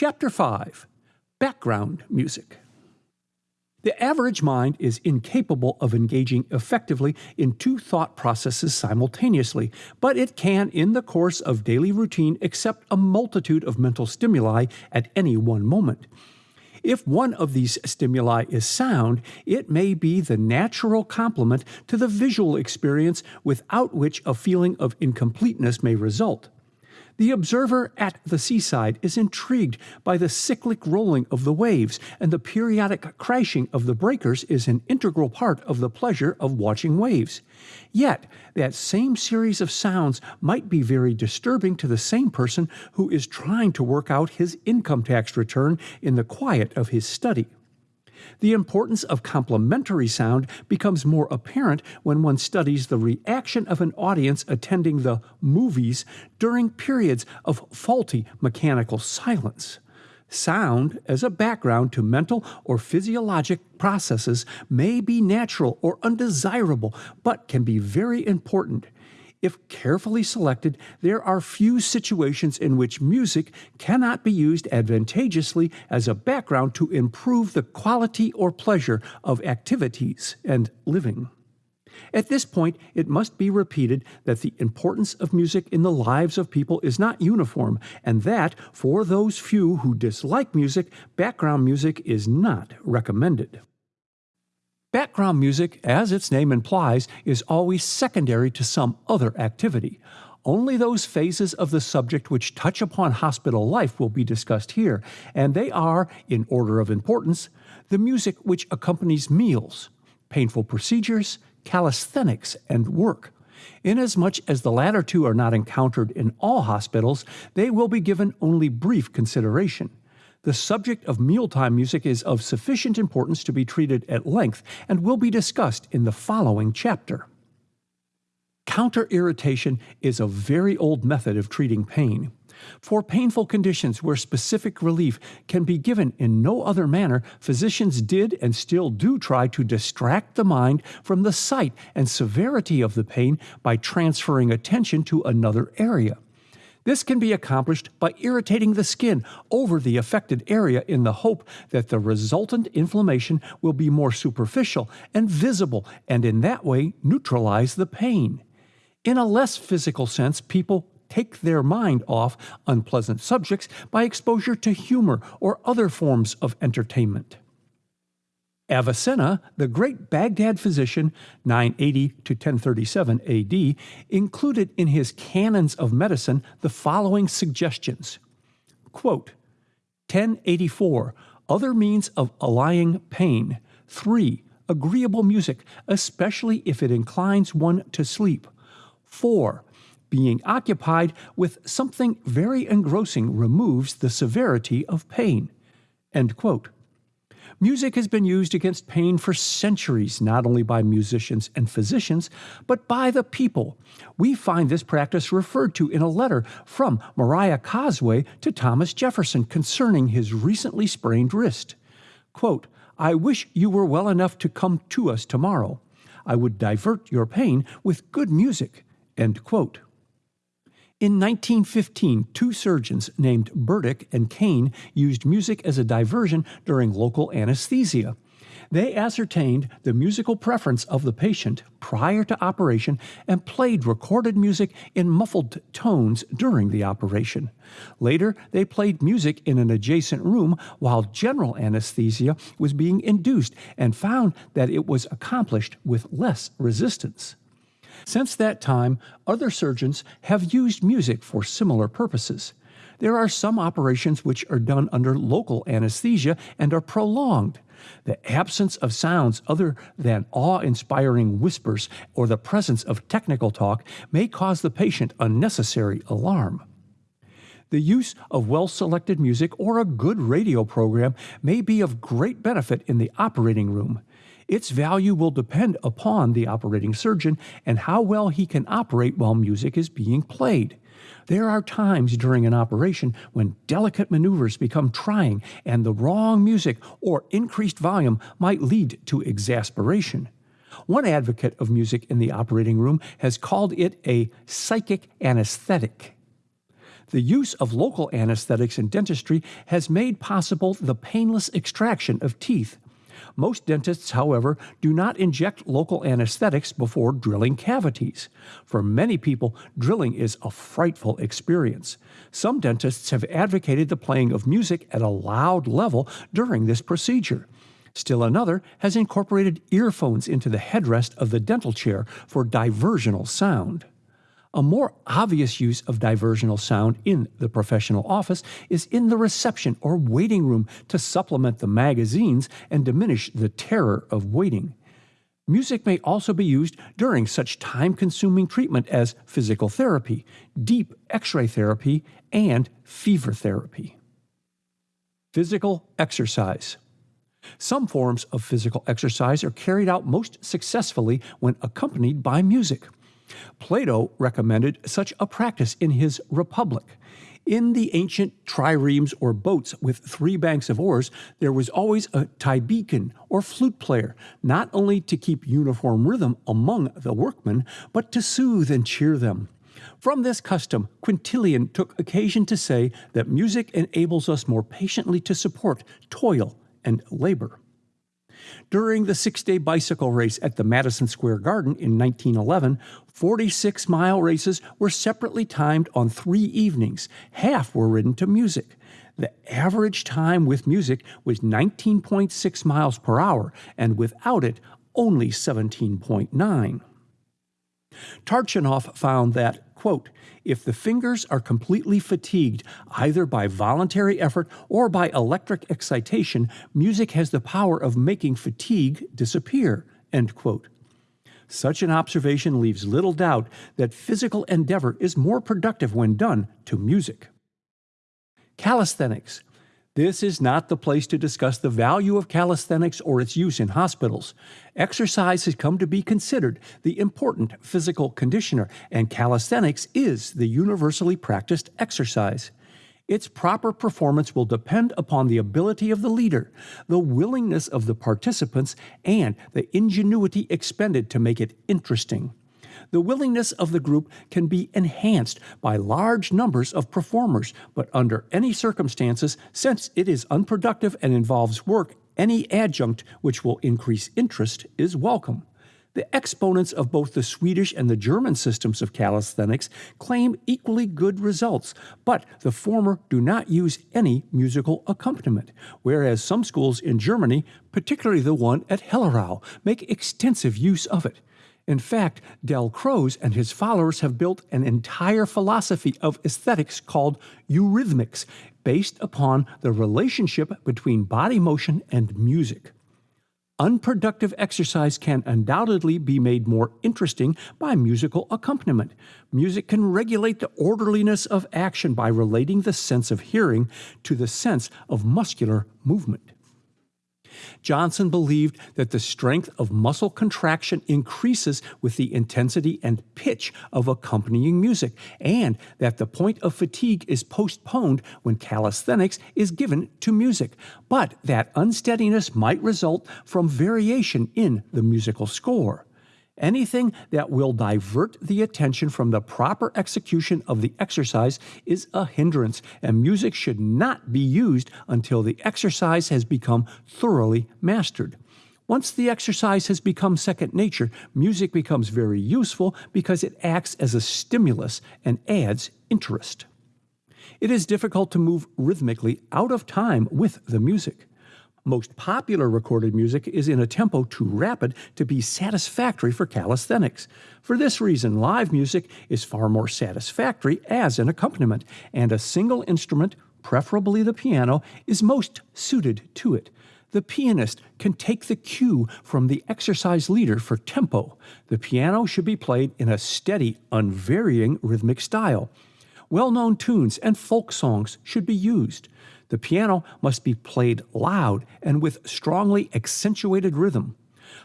Chapter 5 Background Music the average mind is incapable of engaging effectively in two thought processes simultaneously, but it can, in the course of daily routine, accept a multitude of mental stimuli at any one moment. If one of these stimuli is sound, it may be the natural complement to the visual experience without which a feeling of incompleteness may result. The observer at the seaside is intrigued by the cyclic rolling of the waves, and the periodic crashing of the breakers is an integral part of the pleasure of watching waves. Yet, that same series of sounds might be very disturbing to the same person who is trying to work out his income tax return in the quiet of his study. The importance of complementary sound becomes more apparent when one studies the reaction of an audience attending the movies during periods of faulty mechanical silence. Sound, as a background to mental or physiologic processes, may be natural or undesirable, but can be very important if carefully selected, there are few situations in which music cannot be used advantageously as a background to improve the quality or pleasure of activities and living. At this point, it must be repeated that the importance of music in the lives of people is not uniform, and that, for those few who dislike music, background music is not recommended. Background music, as its name implies, is always secondary to some other activity. Only those phases of the subject which touch upon hospital life will be discussed here, and they are, in order of importance, the music which accompanies meals, painful procedures, calisthenics, and work. Inasmuch as the latter two are not encountered in all hospitals, they will be given only brief consideration. The subject of mealtime music is of sufficient importance to be treated at length and will be discussed in the following chapter. Counter irritation is a very old method of treating pain. For painful conditions where specific relief can be given in no other manner, physicians did and still do try to distract the mind from the sight and severity of the pain by transferring attention to another area. This can be accomplished by irritating the skin over the affected area in the hope that the resultant inflammation will be more superficial and visible and in that way neutralize the pain. In a less physical sense, people take their mind off unpleasant subjects by exposure to humor or other forms of entertainment. Avicenna, the great Baghdad physician, 980 to 1037 AD, included in his Canons of Medicine the following suggestions. Quote, 1084. Other means of allaying pain. 3. Agreeable music, especially if it inclines one to sleep. 4. Being occupied with something very engrossing removes the severity of pain. End quote. Music has been used against pain for centuries, not only by musicians and physicians, but by the people. We find this practice referred to in a letter from Maria Cosway to Thomas Jefferson concerning his recently sprained wrist. Quote, I wish you were well enough to come to us tomorrow. I would divert your pain with good music. End quote. In 1915, two surgeons named Burdick and Kane used music as a diversion during local anesthesia. They ascertained the musical preference of the patient prior to operation and played recorded music in muffled tones during the operation. Later, they played music in an adjacent room while general anesthesia was being induced and found that it was accomplished with less resistance. Since that time, other surgeons have used music for similar purposes. There are some operations which are done under local anesthesia and are prolonged. The absence of sounds other than awe inspiring whispers or the presence of technical talk may cause the patient unnecessary alarm. The use of well selected music or a good radio program may be of great benefit in the operating room. Its value will depend upon the operating surgeon and how well he can operate while music is being played. There are times during an operation when delicate maneuvers become trying and the wrong music or increased volume might lead to exasperation. One advocate of music in the operating room has called it a psychic anesthetic. The use of local anesthetics in dentistry has made possible the painless extraction of teeth. Most dentists, however, do not inject local anesthetics before drilling cavities. For many people, drilling is a frightful experience. Some dentists have advocated the playing of music at a loud level during this procedure. Still another has incorporated earphones into the headrest of the dental chair for diversional sound. A more obvious use of diversional sound in the professional office is in the reception or waiting room to supplement the magazines and diminish the terror of waiting. Music may also be used during such time consuming treatment as physical therapy, deep x ray therapy, and fever therapy. Physical exercise. Some forms of physical exercise are carried out most successfully when accompanied by music. Plato recommended such a practice in his Republic. In the ancient triremes or boats with three banks of oars, there was always a tibicen or flute player, not only to keep uniform rhythm among the workmen, but to soothe and cheer them. From this custom, Quintilian took occasion to say that music enables us more patiently to support toil and labor. During the six day bicycle race at the Madison Square Garden in 1911, 46 mile races were separately timed on three evenings. Half were ridden to music. The average time with music was 19.6 miles per hour, and without it, only 17.9. Tarchanoff found that, quote, if the fingers are completely fatigued, either by voluntary effort or by electric excitation, music has the power of making fatigue disappear, end quote. Such an observation leaves little doubt that physical endeavor is more productive when done to music. Calisthenics this is not the place to discuss the value of calisthenics or its use in hospitals. Exercise has come to be considered the important physical conditioner, and calisthenics is the universally practiced exercise. Its proper performance will depend upon the ability of the leader, the willingness of the participants, and the ingenuity expended to make it interesting the willingness of the group can be enhanced by large numbers of performers, but under any circumstances, since it is unproductive and involves work, any adjunct which will increase interest is welcome. The exponents of both the Swedish and the German systems of calisthenics claim equally good results, but the former do not use any musical accompaniment, whereas some schools in Germany, particularly the one at Hellerau, make extensive use of it. In fact, Dalcroze and his followers have built an entire philosophy of aesthetics called eurythmics, based upon the relationship between body motion and music. Unproductive exercise can undoubtedly be made more interesting by musical accompaniment. Music can regulate the orderliness of action by relating the sense of hearing to the sense of muscular movement. Johnson believed that the strength of muscle contraction increases with the intensity and pitch of accompanying music, and that the point of fatigue is postponed when calisthenics is given to music, but that unsteadiness might result from variation in the musical score. Anything that will divert the attention from the proper execution of the exercise is a hindrance, and music should not be used until the exercise has become thoroughly mastered. Once the exercise has become second nature, music becomes very useful because it acts as a stimulus and adds interest. It is difficult to move rhythmically out of time with the music. Most popular recorded music is in a tempo too rapid to be satisfactory for calisthenics. For this reason, live music is far more satisfactory as an accompaniment, and a single instrument, preferably the piano, is most suited to it. The pianist can take the cue from the exercise leader for tempo. The piano should be played in a steady, unvarying rhythmic style. Well known tunes and folk songs should be used. The piano must be played loud and with strongly accentuated rhythm.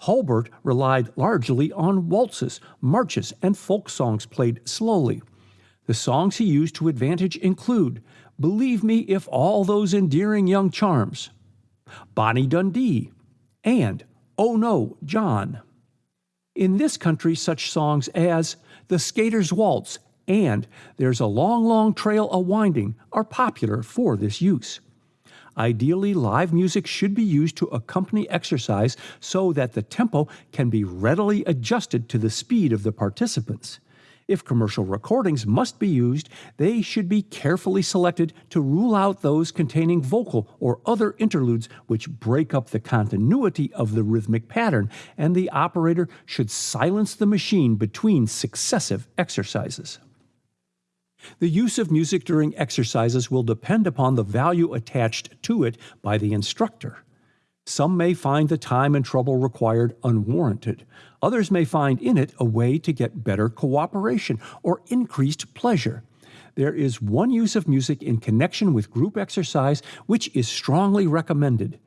Hulbert relied largely on waltzes, marches, and folk songs played slowly. The songs he used to advantage include Believe Me If All Those Endearing Young Charms, Bonnie Dundee, and Oh No, John. In this country, such songs as The Skater's Waltz and There's a Long, Long Trail a Winding are popular for this use. Ideally, live music should be used to accompany exercise so that the tempo can be readily adjusted to the speed of the participants. If commercial recordings must be used, they should be carefully selected to rule out those containing vocal or other interludes which break up the continuity of the rhythmic pattern, and the operator should silence the machine between successive exercises. The use of music during exercises will depend upon the value attached to it by the instructor. Some may find the time and trouble required unwarranted. Others may find in it a way to get better cooperation or increased pleasure. There is one use of music in connection with group exercise which is strongly recommended.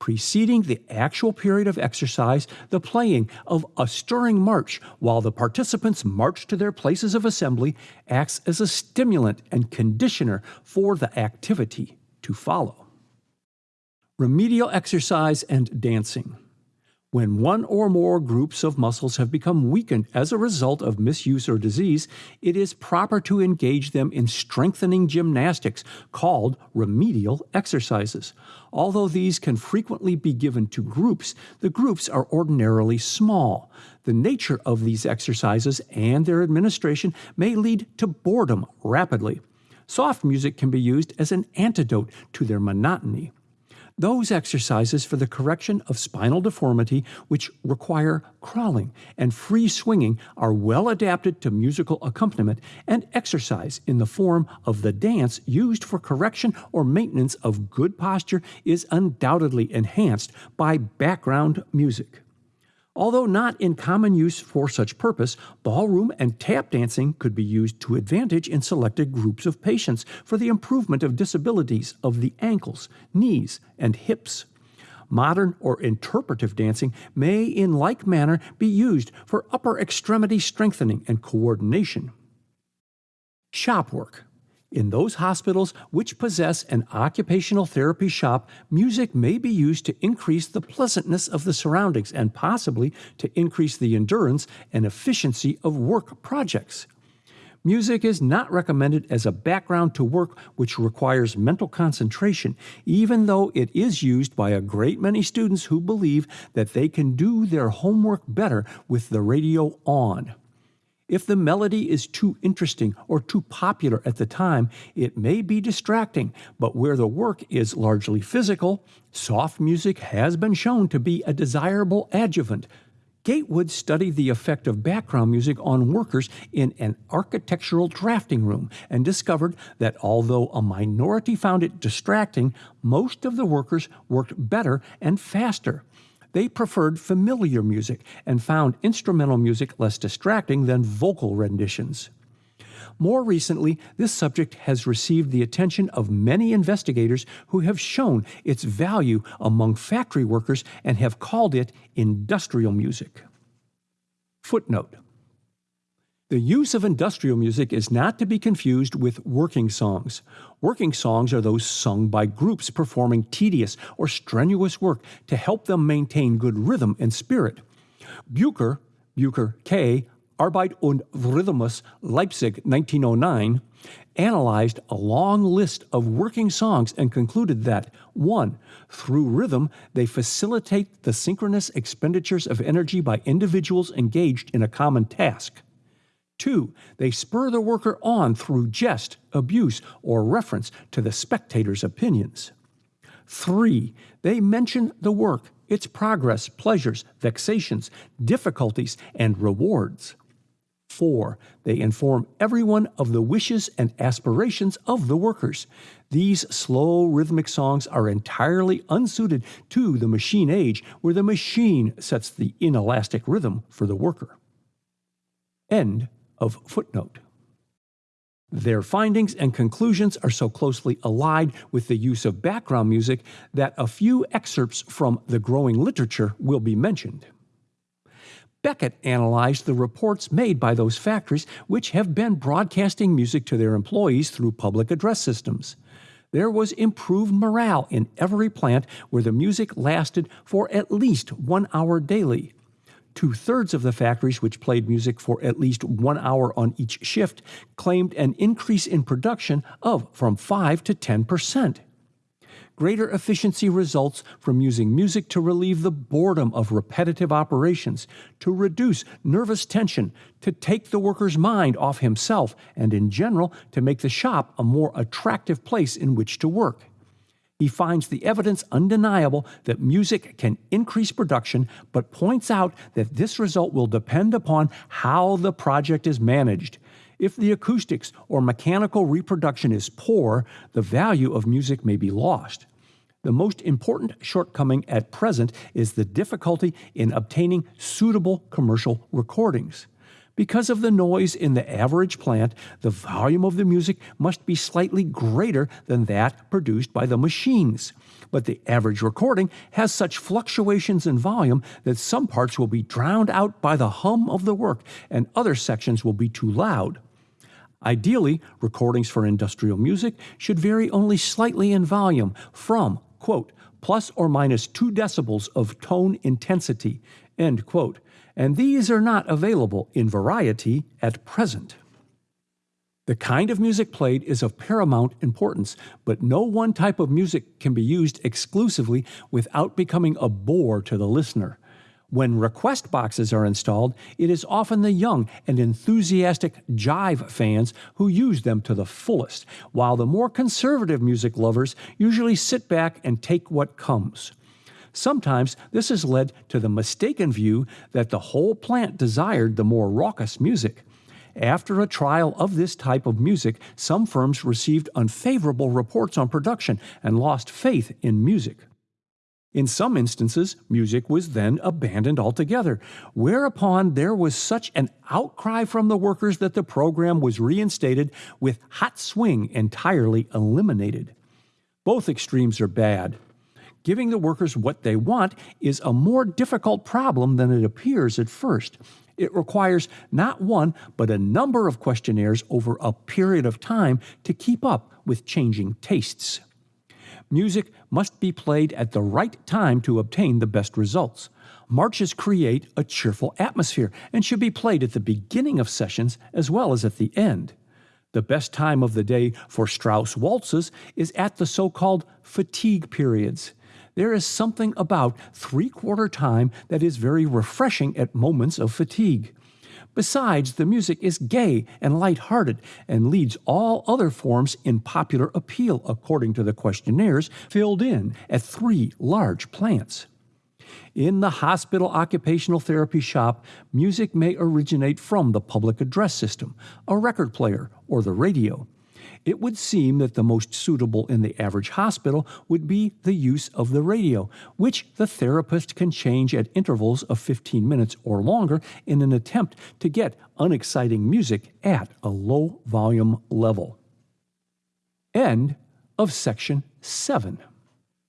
Preceding the actual period of exercise, the playing of a stirring march while the participants march to their places of assembly acts as a stimulant and conditioner for the activity to follow remedial exercise, and dancing. When one or more groups of muscles have become weakened as a result of misuse or disease, it is proper to engage them in strengthening gymnastics called remedial exercises. Although these can frequently be given to groups, the groups are ordinarily small. The nature of these exercises and their administration may lead to boredom rapidly. Soft music can be used as an antidote to their monotony. Those exercises for the correction of spinal deformity, which require crawling and free swinging, are well adapted to musical accompaniment and exercise in the form of the dance used for correction or maintenance of good posture is undoubtedly enhanced by background music. Although not in common use for such purpose, ballroom and tap dancing could be used to advantage in selected groups of patients for the improvement of disabilities of the ankles, knees, and hips. Modern or interpretive dancing may, in like manner, be used for upper extremity strengthening and coordination. Shop work. In those hospitals which possess an occupational therapy shop, music may be used to increase the pleasantness of the surroundings and possibly to increase the endurance and efficiency of work projects. Music is not recommended as a background to work which requires mental concentration, even though it is used by a great many students who believe that they can do their homework better with the radio on. If the melody is too interesting or too popular at the time, it may be distracting, but where the work is largely physical, soft music has been shown to be a desirable adjuvant. Gatewood studied the effect of background music on workers in an architectural drafting room and discovered that although a minority found it distracting, most of the workers worked better and faster. They preferred familiar music and found instrumental music less distracting than vocal renditions. More recently, this subject has received the attention of many investigators who have shown its value among factory workers and have called it industrial music. Footnote the use of industrial music is not to be confused with working songs. Working songs are those sung by groups performing tedious or strenuous work to help them maintain good rhythm and spirit. Bucher, Bucher K., Arbeit und Rhythmus, Leipzig, 1909, analyzed a long list of working songs and concluded that 1. Through rhythm, they facilitate the synchronous expenditures of energy by individuals engaged in a common task. Two, they spur the worker on through jest, abuse, or reference to the spectator's opinions. Three, they mention the work, its progress, pleasures, vexations, difficulties, and rewards. Four, they inform everyone of the wishes and aspirations of the workers. These slow rhythmic songs are entirely unsuited to the machine age, where the machine sets the inelastic rhythm for the worker. End of footnote. Their findings and conclusions are so closely allied with the use of background music that a few excerpts from the growing literature will be mentioned. Beckett analyzed the reports made by those factories which have been broadcasting music to their employees through public address systems. There was improved morale in every plant where the music lasted for at least one hour daily. Two thirds of the factories which played music for at least one hour on each shift claimed an increase in production of from 5 to 10 percent. Greater efficiency results from using music to relieve the boredom of repetitive operations, to reduce nervous tension, to take the worker's mind off himself, and in general, to make the shop a more attractive place in which to work. He finds the evidence undeniable that music can increase production, but points out that this result will depend upon how the project is managed. If the acoustics or mechanical reproduction is poor, the value of music may be lost. The most important shortcoming at present is the difficulty in obtaining suitable commercial recordings. Because of the noise in the average plant, the volume of the music must be slightly greater than that produced by the machines. But the average recording has such fluctuations in volume that some parts will be drowned out by the hum of the work and other sections will be too loud. Ideally, recordings for industrial music should vary only slightly in volume from, quote, plus or minus 2 decibels of tone intensity, end quote, and these are not available in variety at present. The kind of music played is of paramount importance, but no one type of music can be used exclusively without becoming a bore to the listener. When request boxes are installed, it is often the young and enthusiastic jive fans who use them to the fullest, while the more conservative music lovers usually sit back and take what comes. Sometimes this has led to the mistaken view that the whole plant desired the more raucous music. After a trial of this type of music, some firms received unfavorable reports on production and lost faith in music. In some instances, music was then abandoned altogether, whereupon there was such an outcry from the workers that the program was reinstated with hot swing entirely eliminated. Both extremes are bad. Giving the workers what they want is a more difficult problem than it appears at first. It requires not one, but a number of questionnaires over a period of time to keep up with changing tastes. Music must be played at the right time to obtain the best results. Marches create a cheerful atmosphere and should be played at the beginning of sessions as well as at the end. The best time of the day for Strauss waltzes is at the so called fatigue periods. There is something about three quarter time that is very refreshing at moments of fatigue. Besides, the music is gay and light-hearted and leads all other forms in popular appeal according to the questionnaires filled in at three large plants. In the hospital occupational therapy shop, music may originate from the public address system, a record player, or the radio it would seem that the most suitable in the average hospital would be the use of the radio, which the therapist can change at intervals of 15 minutes or longer in an attempt to get unexciting music at a low volume level. End of section 7.